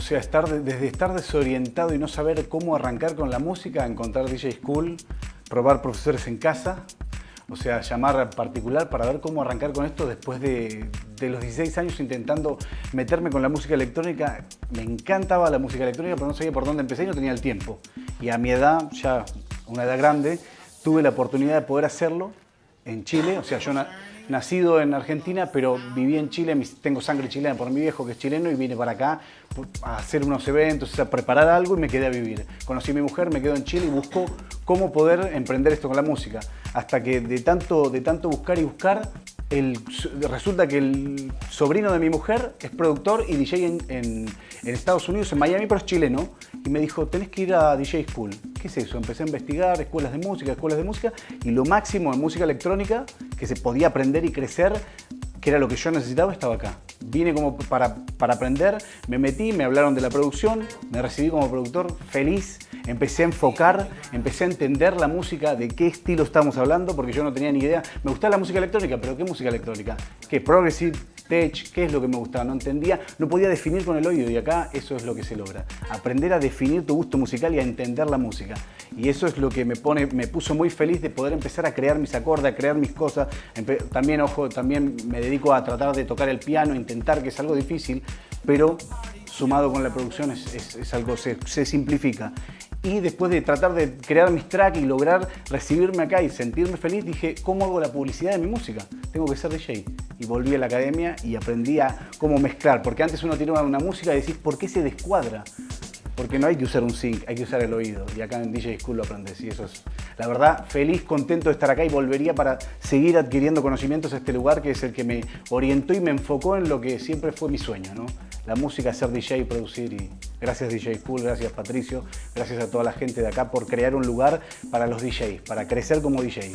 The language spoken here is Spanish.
sea, estar, desde estar desorientado y no saber cómo arrancar con la música, encontrar DJ School, probar profesores en casa, o sea, llamar particular para ver cómo arrancar con esto después de, los 16 años intentando meterme con la música electrónica. Me encantaba la música electrónica, pero no sabía por dónde empecé y no tenía el tiempo. Y a mi edad, ya una edad grande, tuve la oportunidad de poder hacerlo en Chile. O sea, yo nacido en Argentina, pero viví en Chile, tengo sangre chilena por mi viejo que es chileno y vine para acá a hacer unos eventos, a preparar algo y me quedé a vivir. Conocí a mi mujer, me quedo en Chile y busco cómo poder emprender esto con la música. Hasta que de tanto, de tanto buscar y buscar, resulta que el sobrino de mi mujer es productor y DJ en, Estados Unidos, en Miami, pero es chileno. Y me dijo, tenés que ir a DJ School. ¿Qué es eso? Empecé a investigar escuelas de música, escuelas de música. Y lo máximo en música electrónica que se podía aprender y crecer, que era lo que yo necesitaba, estaba acá. Vine como para, para aprender, me metí, me hablaron de la producción, me recibí como productor feliz, empecé a enfocar, empecé a entender la música, de qué estilo estamos hablando, porque yo no tenía ni idea. Me gustaba la música electrónica, pero ¿qué música electrónica? ¿Qué? Progressive, tech, qué es lo que me gustaba, no entendía, no podía definir con el oído y acá eso es lo que se logra. Aprender a definir tu gusto musical y a entender la música. Y eso es lo que me, pone, me puso muy feliz de poder empezar a crear mis acordes, a crear mis cosas. También, ojo, también me dedico a tratar de tocar el piano, intentar, que es algo difícil, pero sumado con la producción es, algo, se, se simplifica y después de tratar de crear mis tracks y lograr recibirme acá y sentirme feliz, dije, ¿cómo hago la publicidad de mi música? Tengo que ser DJ. Y volví a la academia y aprendí a cómo mezclar, porque antes uno tiene una música y decís, ¿por qué se descuadra? Porque no hay que usar un sync, hay que usar el oído. Y acá en DJ School lo aprendes. Y eso es, la verdad, feliz, contento de estar acá y volvería para seguir adquiriendo conocimientos a este lugar que es el que me orientó y me enfocó en lo que siempre fue mi sueño, ¿no? La música, ser DJ, producir. Y gracias DJ School, gracias Patricio, gracias a toda la gente de acá por crear un lugar para los DJs, para crecer como DJ.